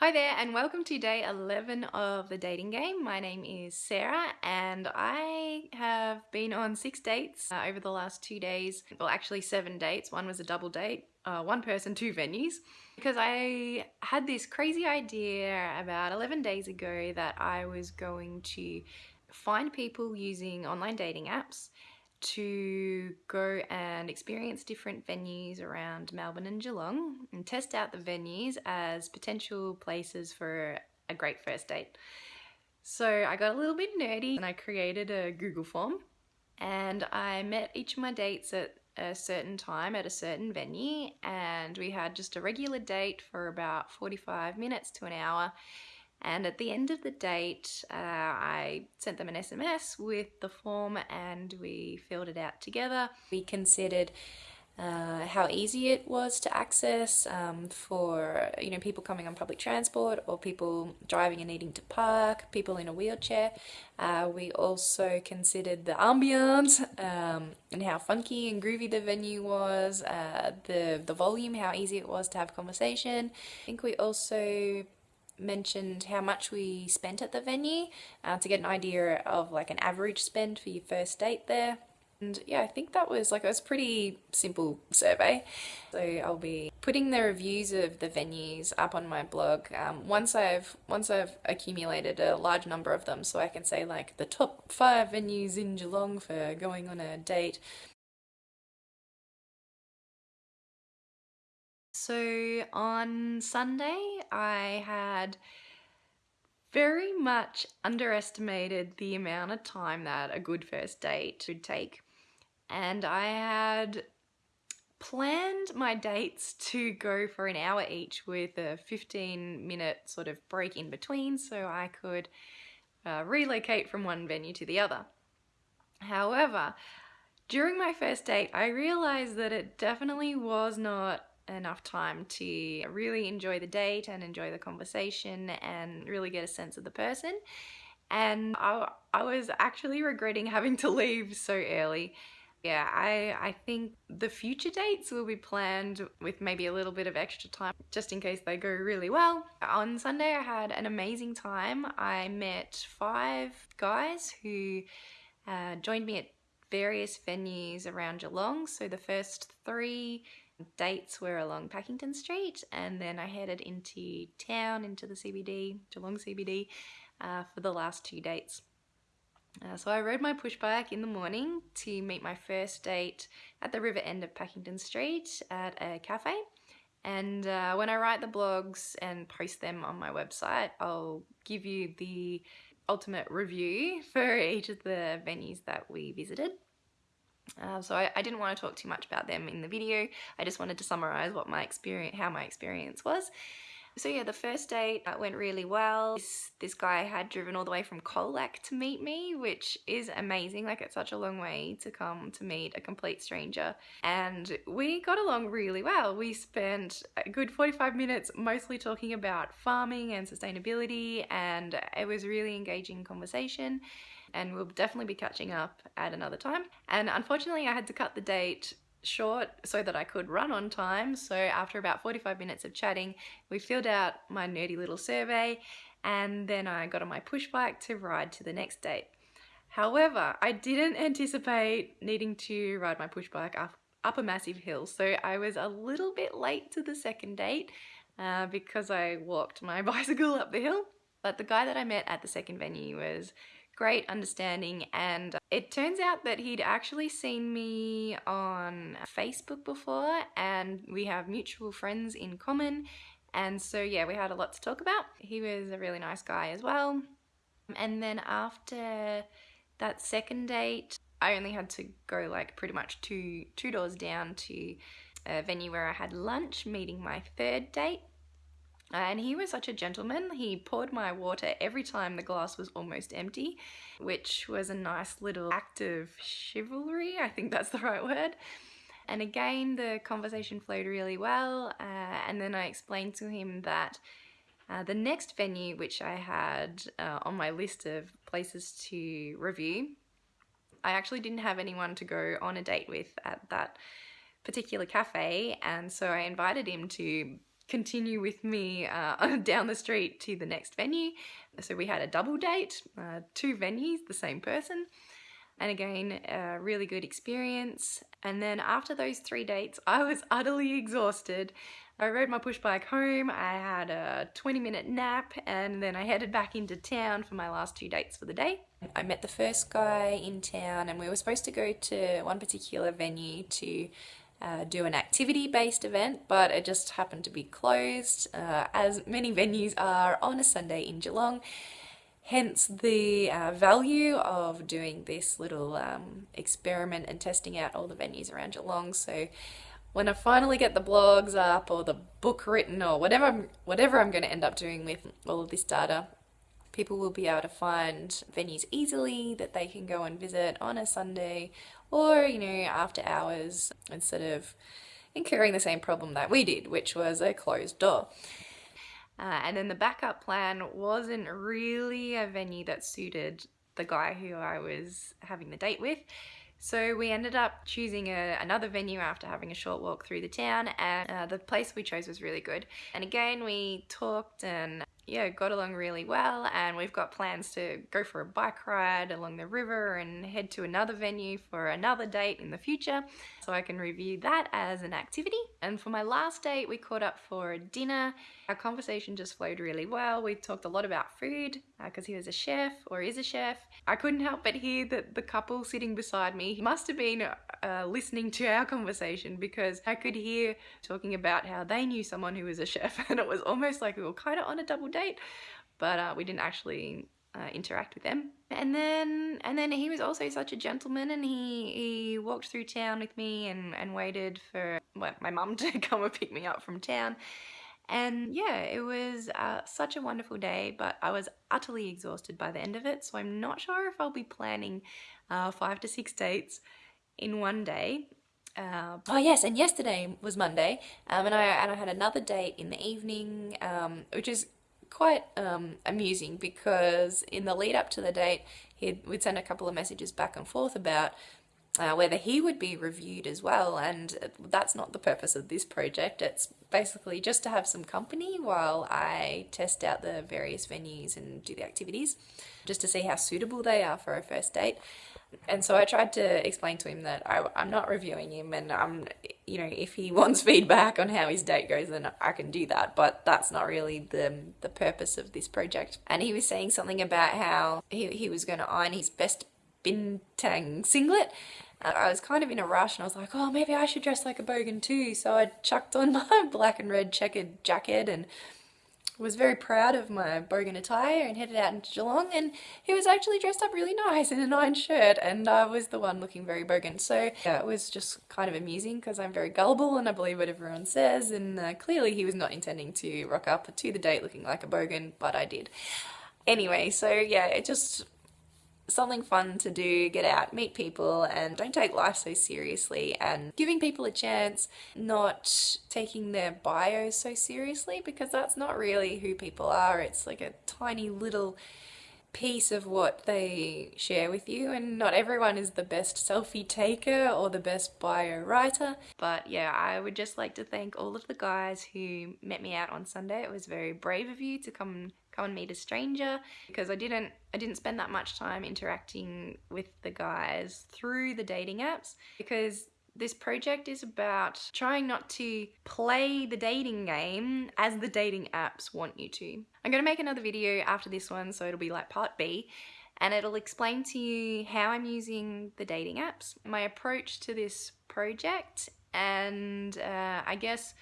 Hi there and welcome to day 11 of the dating game. My name is Sarah and I have been on six dates uh, over the last two days. Well actually seven dates, one was a double date, uh, one person, two venues. Because I had this crazy idea about 11 days ago that I was going to find people using online dating apps to go and experience different venues around Melbourne and Geelong and test out the venues as potential places for a great first date. So I got a little bit nerdy and I created a Google form and I met each of my dates at a certain time at a certain venue and we had just a regular date for about 45 minutes to an hour and at the end of the date, uh, I sent them an SMS with the form and we filled it out together. We considered uh, how easy it was to access um, for you know people coming on public transport or people driving and needing to park, people in a wheelchair. Uh, we also considered the ambience um, and how funky and groovy the venue was, uh, the the volume, how easy it was to have conversation. I think we also mentioned how much we spent at the venue uh, to get an idea of like an average spend for your first date there. And yeah, I think that was like, it was a pretty simple survey. So I'll be putting the reviews of the venues up on my blog um, once I've once I've accumulated a large number of them so I can say like the top five venues in Geelong for going on a date So on Sunday, I had very much underestimated the amount of time that a good first date would take. And I had planned my dates to go for an hour each with a 15 minute sort of break in between so I could uh, relocate from one venue to the other. However, during my first date, I realized that it definitely was not enough time to really enjoy the date and enjoy the conversation and really get a sense of the person. And I, I was actually regretting having to leave so early. Yeah, I, I think the future dates will be planned with maybe a little bit of extra time just in case they go really well. On Sunday I had an amazing time. I met five guys who uh, joined me at various venues around Geelong. So the first three dates were along Pakington Street and then I headed into town, into the CBD, Geelong CBD, uh, for the last two dates. Uh, so I rode my push bike in the morning to meet my first date at the river end of Pakington Street at a cafe. And uh, when I write the blogs and post them on my website, I'll give you the ultimate review for each of the venues that we visited. Uh, so I, I, didn't want to talk too much about them in the video. I just wanted to summarize what my experience, how my experience was. So yeah, the first date went really well. This, this, guy had driven all the way from Colac to meet me, which is amazing. Like it's such a long way to come to meet a complete stranger. And we got along really well. We spent a good 45 minutes mostly talking about farming and sustainability and it was a really engaging conversation and we'll definitely be catching up at another time. And unfortunately I had to cut the date short so that I could run on time. So after about 45 minutes of chatting, we filled out my nerdy little survey and then I got on my push bike to ride to the next date. However, I didn't anticipate needing to ride my push bike up, up a massive hill. So I was a little bit late to the second date uh, because I walked my bicycle up the hill. But the guy that I met at the second venue was great understanding and it turns out that he'd actually seen me on Facebook before and we have mutual friends in common and so yeah we had a lot to talk about. He was a really nice guy as well and then after that second date I only had to go like pretty much two two doors down to a venue where I had lunch meeting my third date and he was such a gentleman. He poured my water every time the glass was almost empty, which was a nice little act of chivalry. I think that's the right word. And again, the conversation flowed really well. Uh, and then I explained to him that uh, the next venue, which I had uh, on my list of places to review, I actually didn't have anyone to go on a date with at that particular cafe. And so I invited him to continue with me uh, down the street to the next venue. So we had a double date, uh, two venues, the same person. And again, a really good experience. And then after those three dates, I was utterly exhausted. I rode my push bike home, I had a 20 minute nap, and then I headed back into town for my last two dates for the day. I met the first guy in town, and we were supposed to go to one particular venue to uh, do an activity based event, but it just happened to be closed, uh, as many venues are on a Sunday in Geelong. Hence the uh, value of doing this little um, experiment and testing out all the venues around Geelong. So when I finally get the blogs up or the book written or whatever I'm, whatever I'm going to end up doing with all of this data, people will be able to find venues easily that they can go and visit on a Sunday or, you know, after hours instead of incurring the same problem that we did, which was a closed door. Uh, and then the backup plan wasn't really a venue that suited the guy who I was having the date with. So we ended up choosing a, another venue after having a short walk through the town and uh, the place we chose was really good. And again, we talked and yeah, got along really well and we've got plans to go for a bike ride along the river and head to another venue for another date in the future so I can review that as an activity. And for my last date, we caught up for dinner. Our conversation just flowed really well. We talked a lot about food because uh, he was a chef or is a chef. I couldn't help but hear that the couple sitting beside me must have been uh, listening to our conversation because I could hear talking about how they knew someone who was a chef and it was almost like we were kind of on a double date but uh, we didn't actually uh, interact with them. And then and then he was also such a gentleman and he, he walked through town with me and, and waited for well, my mum to come and pick me up from town. And yeah, it was uh, such a wonderful day, but I was utterly exhausted by the end of it. So I'm not sure if I'll be planning uh, five to six dates in one day. Uh, oh yes, and yesterday was Monday, um, and I and I had another date in the evening, um, which is quite um, amusing because in the lead up to the date, he'd, we'd send a couple of messages back and forth about uh, whether he would be reviewed as well. And that's not the purpose of this project. It's basically just to have some company while I test out the various venues and do the activities, just to see how suitable they are for a first date and so I tried to explain to him that I, am not reviewing him and I'm, you know, if he wants feedback on how his date goes, then I can do that. But that's not really the, the purpose of this project. And he was saying something about how he, he was going to iron his best bintang singlet. I was kind of in a rush and I was like, oh, maybe I should dress like a bogan too. So I chucked on my black and red checkered jacket and was very proud of my bogan attire and headed out into Geelong and he was actually dressed up really nice in a iron shirt and I was the one looking very bogan. So yeah, it was just kind of amusing because I'm very gullible and I believe what everyone says and uh, clearly he was not intending to rock up to the date looking like a bogan, but I did. Anyway, so yeah, it just something fun to do, get out, meet people, and don't take life so seriously. And giving people a chance, not taking their bios so seriously, because that's not really who people are. It's like a tiny little piece of what they share with you and not everyone is the best selfie taker or the best bio writer but yeah I would just like to thank all of the guys who met me out on Sunday it was very brave of you to come come and meet a stranger because I didn't I didn't spend that much time interacting with the guys through the dating apps because this project is about trying not to play the dating game as the dating apps want you to. I'm going to make another video after this one so it'll be like part B and it'll explain to you how I'm using the dating apps, my approach to this project and uh, I guess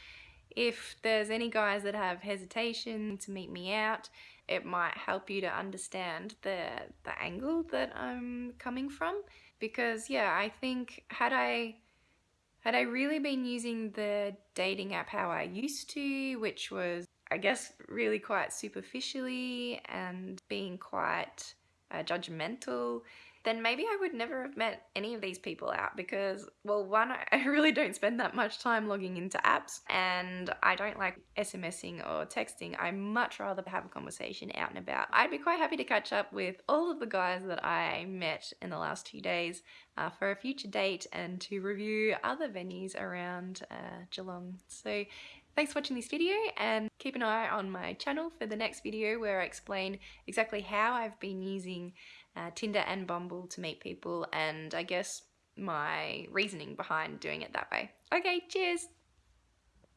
if there's any guys that have hesitation to meet me out, it might help you to understand the, the angle that I'm coming from. Because yeah, I think had I had I really been using the dating app how I used to, which was I guess really quite superficially and being quite uh, judgmental, then maybe I would never have met any of these people out because, well, one, I really don't spend that much time logging into apps and I don't like SMSing or texting. I much rather have a conversation out and about. I'd be quite happy to catch up with all of the guys that I met in the last two days uh, for a future date and to review other venues around uh, Geelong. So Thanks for watching this video and keep an eye on my channel for the next video where I explain exactly how I've been using uh, Tinder and Bumble to meet people and I guess my reasoning behind doing it that way. Okay, cheers!